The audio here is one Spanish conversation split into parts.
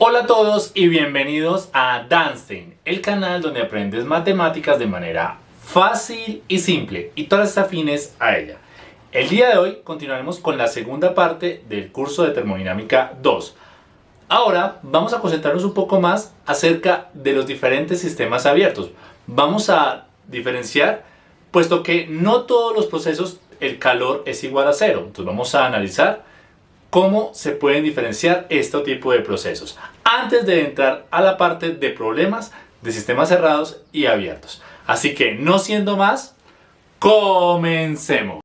Hola a todos y bienvenidos a Danstein, el canal donde aprendes matemáticas de manera fácil y simple y todas afines a ella. El día de hoy continuaremos con la segunda parte del curso de termodinámica 2. Ahora vamos a concentrarnos un poco más acerca de los diferentes sistemas abiertos. Vamos a diferenciar, puesto que no todos los procesos el calor es igual a cero. Entonces vamos a analizar cómo se pueden diferenciar este tipo de procesos antes de entrar a la parte de problemas de sistemas cerrados y abiertos. Así que no siendo más, comencemos.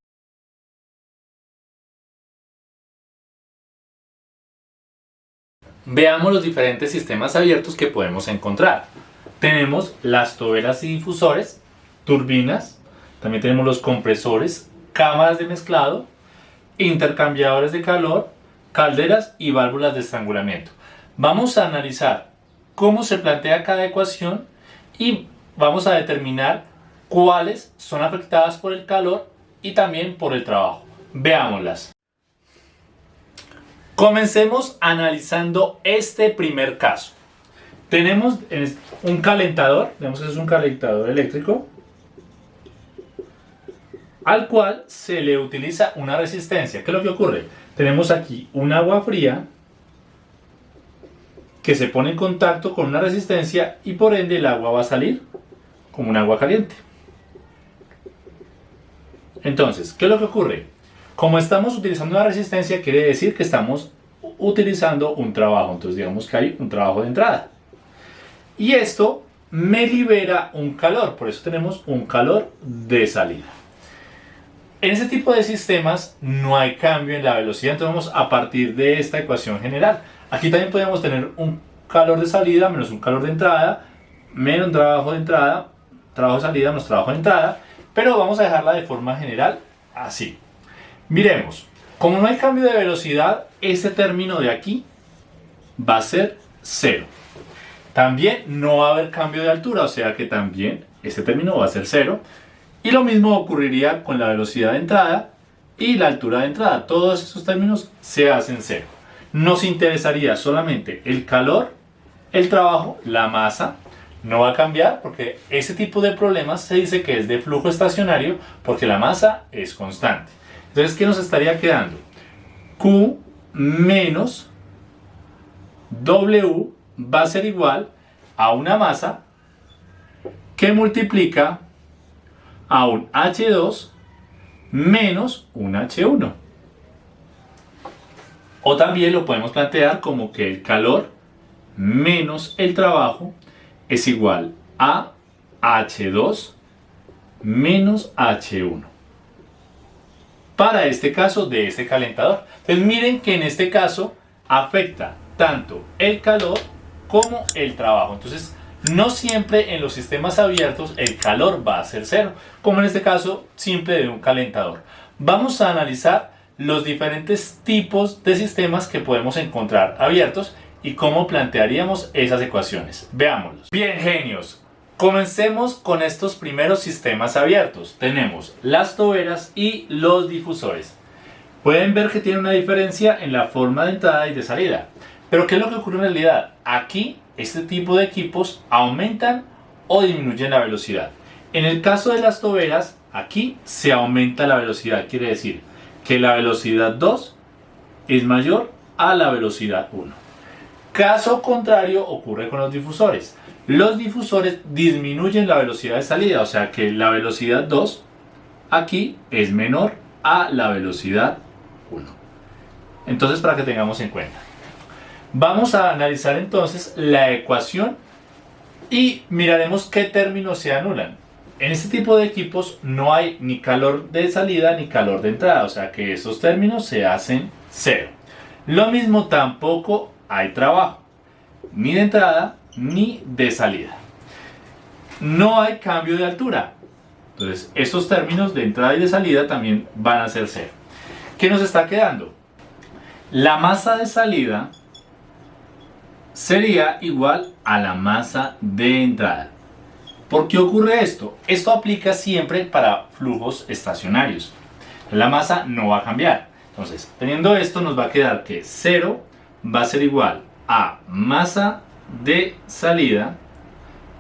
Veamos los diferentes sistemas abiertos que podemos encontrar. Tenemos las toberas y difusores, turbinas, también tenemos los compresores, cámaras de mezclado, intercambiadores de calor, calderas y válvulas de estrangulamiento. Vamos a analizar cómo se plantea cada ecuación y vamos a determinar cuáles son afectadas por el calor y también por el trabajo. Veámoslas. Comencemos analizando este primer caso. Tenemos un calentador, vemos que es un calentador eléctrico, al cual se le utiliza una resistencia. ¿Qué es lo que ocurre? Tenemos aquí un agua fría que se pone en contacto con una resistencia y por ende el agua va a salir como un agua caliente. Entonces, ¿qué es lo que ocurre? Como estamos utilizando una resistencia, quiere decir que estamos utilizando un trabajo. Entonces, digamos que hay un trabajo de entrada. Y esto me libera un calor, por eso tenemos un calor de salida. En este tipo de sistemas no hay cambio en la velocidad, entonces vamos a partir de esta ecuación general. Aquí también podemos tener un calor de salida menos un calor de entrada, menos trabajo de entrada, trabajo de salida menos trabajo de entrada, pero vamos a dejarla de forma general así. Miremos, como no hay cambio de velocidad, este término de aquí va a ser cero. También no va a haber cambio de altura, o sea que también este término va a ser cero. Y lo mismo ocurriría con la velocidad de entrada y la altura de entrada. Todos esos términos se hacen cero. Nos interesaría solamente el calor, el trabajo, la masa. No va a cambiar porque ese tipo de problemas se dice que es de flujo estacionario porque la masa es constante. Entonces, ¿qué nos estaría quedando? Q menos W va a ser igual a una masa que multiplica a un H2 menos un H1. O también lo podemos plantear como que el calor menos el trabajo es igual a H2 menos H1. Para este caso de este calentador. Entonces miren que en este caso afecta tanto el calor como el trabajo. No siempre en los sistemas abiertos el calor va a ser cero, como en este caso simple de un calentador. Vamos a analizar los diferentes tipos de sistemas que podemos encontrar abiertos y cómo plantearíamos esas ecuaciones. Veámoslos. Bien, genios. Comencemos con estos primeros sistemas abiertos. Tenemos las toberas y los difusores. Pueden ver que tiene una diferencia en la forma de entrada y de salida. Pero ¿qué es lo que ocurre en realidad? Aquí este tipo de equipos aumentan o disminuyen la velocidad. En el caso de las toberas, aquí se aumenta la velocidad, quiere decir que la velocidad 2 es mayor a la velocidad 1. Caso contrario ocurre con los difusores. Los difusores disminuyen la velocidad de salida, o sea que la velocidad 2 aquí es menor a la velocidad 1. Entonces para que tengamos en cuenta. Vamos a analizar entonces la ecuación y miraremos qué términos se anulan. En este tipo de equipos no hay ni calor de salida ni calor de entrada, o sea que estos términos se hacen cero. Lo mismo tampoco hay trabajo, ni de entrada ni de salida. No hay cambio de altura, entonces estos términos de entrada y de salida también van a ser cero. ¿Qué nos está quedando? La masa de salida sería igual a la masa de entrada. ¿Por qué ocurre esto? Esto aplica siempre para flujos estacionarios. La masa no va a cambiar. Entonces, teniendo esto nos va a quedar que 0 va a ser igual a masa de salida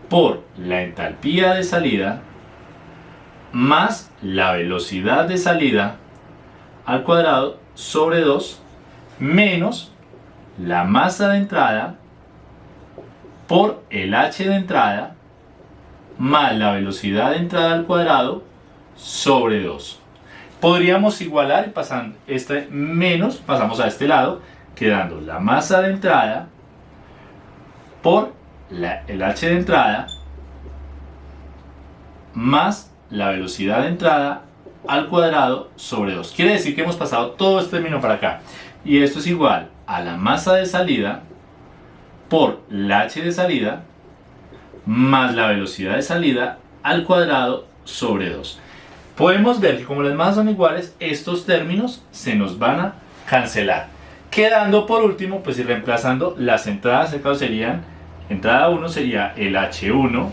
por la entalpía de salida más la velocidad de salida al cuadrado sobre 2 menos la masa de entrada por el h de entrada más la velocidad de entrada al cuadrado sobre 2. Podríamos igualar pasando este menos, pasamos a este lado, quedando la masa de entrada por el h de entrada más la velocidad de entrada al cuadrado sobre 2. Quiere decir que hemos pasado todo este término para acá. Y esto es igual a la masa de salida por la h de salida más la velocidad de salida al cuadrado sobre 2. Podemos ver que como las masas son iguales, estos términos se nos van a cancelar. Quedando por último, pues ir reemplazando las entradas, en caso serían, entrada 1 sería el h1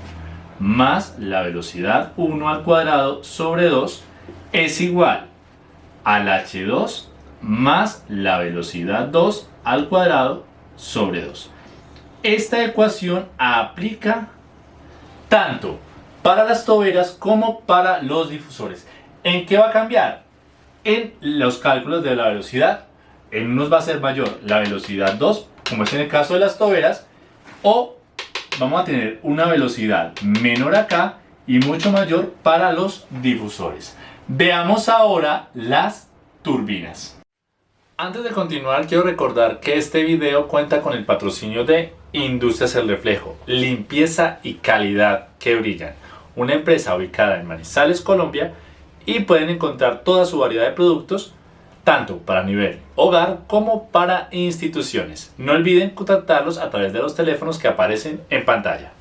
más la velocidad 1 al cuadrado sobre 2 es igual al h2 más la velocidad 2 al cuadrado sobre 2. Esta ecuación aplica tanto para las toberas como para los difusores. ¿En qué va a cambiar? En los cálculos de la velocidad. En unos va a ser mayor la velocidad 2, como es en el caso de las toberas, o vamos a tener una velocidad menor acá y mucho mayor para los difusores. Veamos ahora las turbinas. Antes de continuar quiero recordar que este video cuenta con el patrocinio de Industrias El Reflejo, limpieza y calidad que brillan, una empresa ubicada en Manizales, Colombia y pueden encontrar toda su variedad de productos tanto para nivel hogar como para instituciones. No olviden contactarlos a través de los teléfonos que aparecen en pantalla.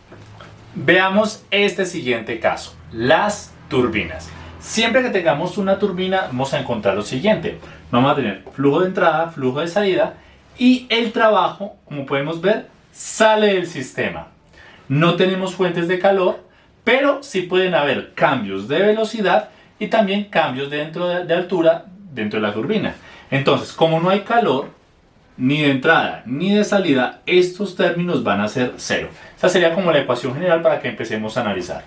Veamos este siguiente caso, las turbinas. Siempre que tengamos una turbina vamos a encontrar lo siguiente. Vamos a tener flujo de entrada, flujo de salida y el trabajo, como podemos ver, sale del sistema. No tenemos fuentes de calor, pero sí pueden haber cambios de velocidad y también cambios dentro de, altura dentro de la turbina. Entonces, como no hay calor, ni de entrada ni de salida, estos términos van a ser cero. Esa sería como la ecuación general para que empecemos a analizar.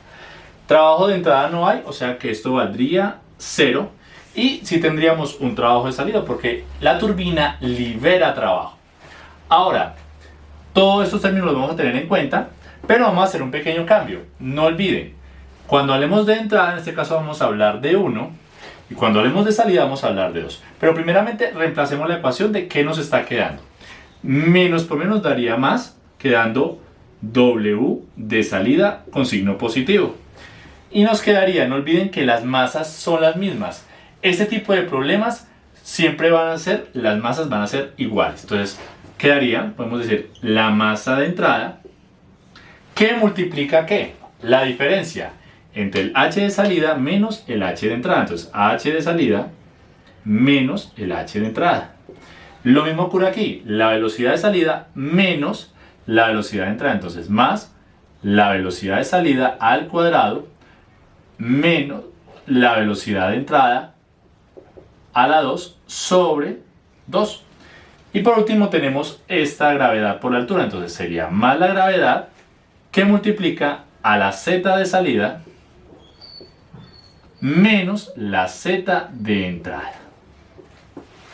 Trabajo de entrada no hay, o sea que esto valdría 0. Y si tendríamos un trabajo de salida, porque la turbina libera trabajo. Ahora, todos estos términos los vamos a tener en cuenta, pero vamos a hacer un pequeño cambio. No olviden, cuando hablemos de entrada, en este caso vamos a hablar de 1, y cuando hablemos de salida vamos a hablar de 2. Pero primeramente reemplacemos la ecuación de qué nos está quedando. Menos por menos daría más, quedando W de salida con signo positivo. Y nos quedaría, no olviden que las masas son las mismas. Este tipo de problemas siempre van a ser, las masas van a ser iguales. Entonces quedaría, podemos decir, la masa de entrada que multiplica ¿qué? La diferencia entre el h de salida menos el h de entrada. Entonces h de salida menos el h de entrada. Lo mismo ocurre aquí, la velocidad de salida menos la velocidad de entrada. Entonces más la velocidad de salida al cuadrado menos la velocidad de entrada a la 2 sobre 2. Y por último tenemos esta gravedad por la altura, entonces sería más la gravedad que multiplica a la z de salida menos la z de entrada.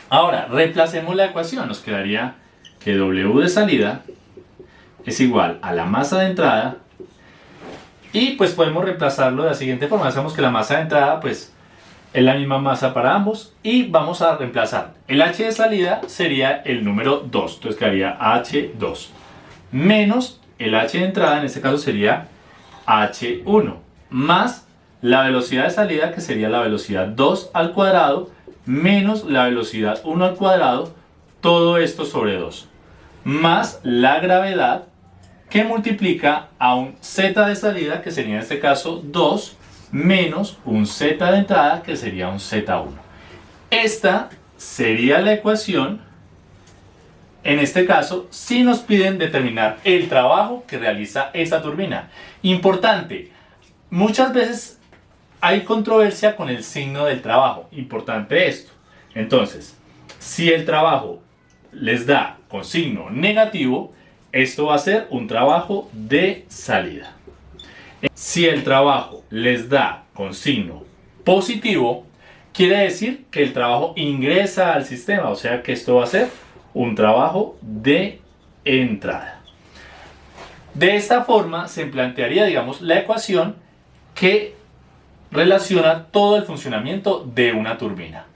Ahora, reemplacemos la ecuación, nos quedaría que W de salida es igual a la masa de entrada y pues podemos reemplazarlo de la siguiente forma. Hacemos que la masa de entrada pues es la misma masa para ambos y vamos a reemplazar. El h de salida sería el número 2, entonces quedaría h2 menos el h de entrada, en este caso sería h1 más la velocidad de salida que sería la velocidad 2 al cuadrado menos la velocidad 1 al cuadrado, todo esto sobre 2 más la gravedad que multiplica a un z de salida, que sería en este caso 2, menos un z de entrada, que sería un z1. Esta sería la ecuación, en este caso, si nos piden determinar el trabajo que realiza esta turbina. Importante, muchas veces hay controversia con el signo del trabajo. Importante esto. Entonces, si el trabajo les da con signo negativo, esto va a ser un trabajo de salida. Si el trabajo les da con signo positivo, quiere decir que el trabajo ingresa al sistema, o sea que esto va a ser un trabajo de entrada. De esta forma se plantearía, digamos, la ecuación que relaciona todo el funcionamiento de una turbina.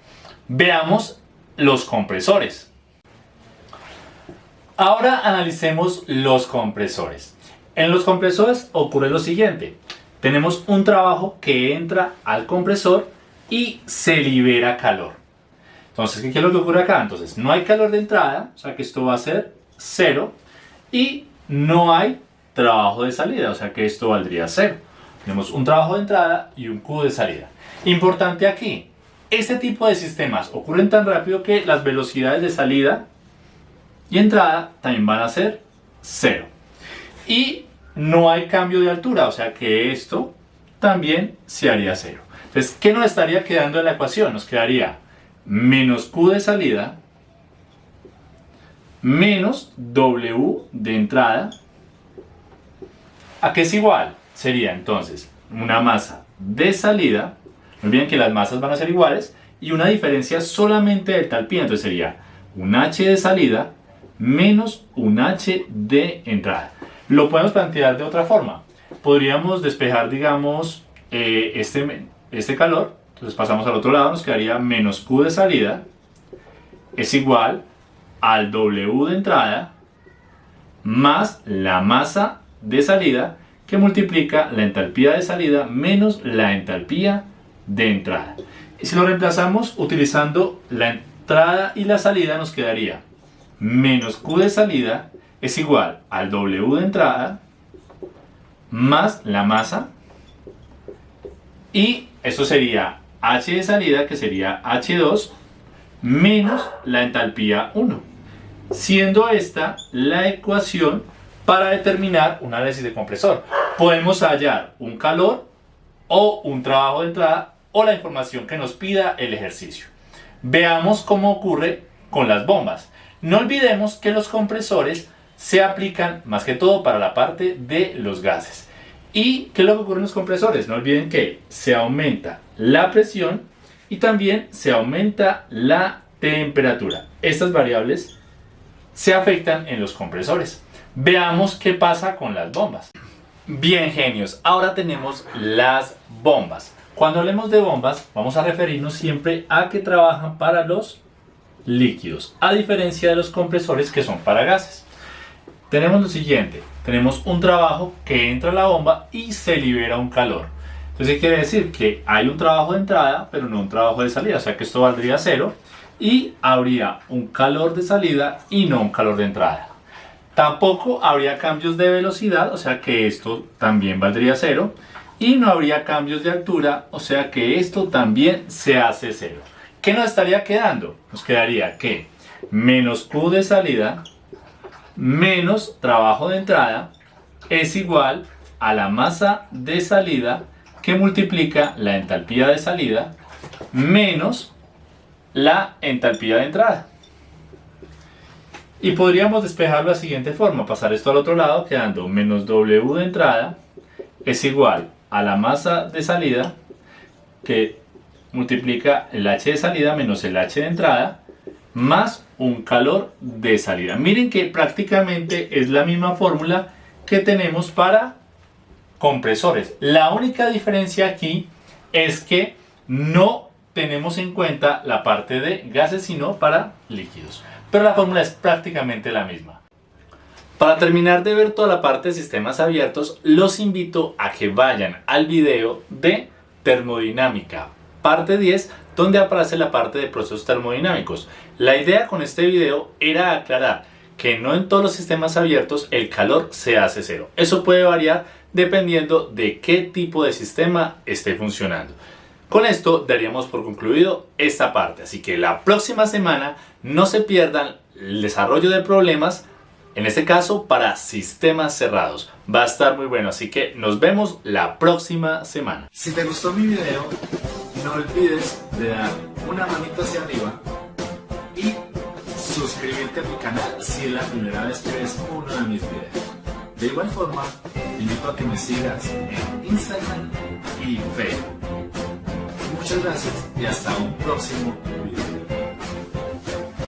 Veamos los compresores. Ahora analicemos los compresores. En los compresores ocurre lo siguiente. Tenemos un trabajo que entra al compresor y se libera calor. Entonces, ¿qué es lo que ocurre acá? Entonces, no hay calor de entrada, o sea que esto va a ser cero. Y no hay trabajo de salida, o sea que esto valdría cero. Tenemos un trabajo de entrada y un Q de salida. Importante aquí, este tipo de sistemas ocurren tan rápido que las velocidades de salida y entrada también van a ser cero. Y no hay cambio de altura, o sea que esto también se haría cero. Entonces, ¿qué nos estaría quedando en la ecuación? Nos quedaría menos Q de salida menos W de entrada. ¿A qué es igual? Sería entonces una masa de salida, no olviden que las masas van a ser iguales, y una diferencia solamente de tal entonces sería un H de salida menos un H de entrada. Lo podemos plantear de otra forma. Podríamos despejar, digamos, eh, este, este calor, entonces pasamos al otro lado, nos quedaría menos Q de salida es igual al W de entrada más la masa de salida que multiplica la entalpía de salida menos la entalpía de entrada. Y si lo reemplazamos utilizando la entrada y la salida nos quedaría menos Q de salida es igual al W de entrada más la masa y esto sería H de salida que sería H2 menos la entalpía 1 siendo esta la ecuación para determinar un análisis de compresor. Podemos hallar un calor o un trabajo de entrada o la información que nos pida el ejercicio. Veamos cómo ocurre con las bombas. No olvidemos que los compresores se aplican más que todo para la parte de los gases. ¿Y qué es lo que ocurre en los compresores? No olviden que se aumenta la presión y también se aumenta la temperatura. Estas variables se afectan en los compresores. Veamos qué pasa con las bombas. Bien genios, ahora tenemos las bombas. Cuando hablemos de bombas vamos a referirnos siempre a que trabajan para los líquidos, a diferencia de los compresores que son para gases. Tenemos lo siguiente, tenemos un trabajo que entra a la bomba y se libera un calor. Entonces quiere decir que hay un trabajo de entrada, pero no un trabajo de salida, o sea que esto valdría cero y habría un calor de salida y no un calor de entrada. Tampoco habría cambios de velocidad, o sea que esto también valdría cero. Y no habría cambios de altura, o sea que esto también se hace cero. ¿Qué nos estaría quedando? Nos quedaría que menos Q de salida menos trabajo de entrada es igual a la masa de salida que multiplica la entalpía de salida menos la entalpía de entrada. Y podríamos despejarlo de la siguiente forma, pasar esto al otro lado quedando menos W de entrada es igual a la masa de salida que multiplica el H de salida menos el H de entrada más un calor de salida. Miren que prácticamente es la misma fórmula que tenemos para compresores. La única diferencia aquí es que no tenemos en cuenta la parte de gases sino para líquidos. Pero la fórmula es prácticamente la misma. Para terminar de ver toda la parte de sistemas abiertos, los invito a que vayan al video de termodinámica, parte 10, donde aparece la parte de procesos termodinámicos. La idea con este video era aclarar que no en todos los sistemas abiertos el calor se hace cero. Eso puede variar dependiendo de qué tipo de sistema esté funcionando. Con esto daríamos por concluido esta parte, así que la próxima semana no se pierdan el desarrollo de problemas, en este caso para sistemas cerrados. Va a estar muy bueno, así que nos vemos la próxima semana. Si te gustó mi video, no olvides de dar una manita hacia arriba y suscribirte a mi canal si es la primera vez que ves uno de mis videos. De igual forma, te invito a que me sigas en Instagram y Facebook. Muchas gracias y hasta un próximo video.